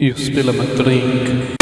You spill a drink.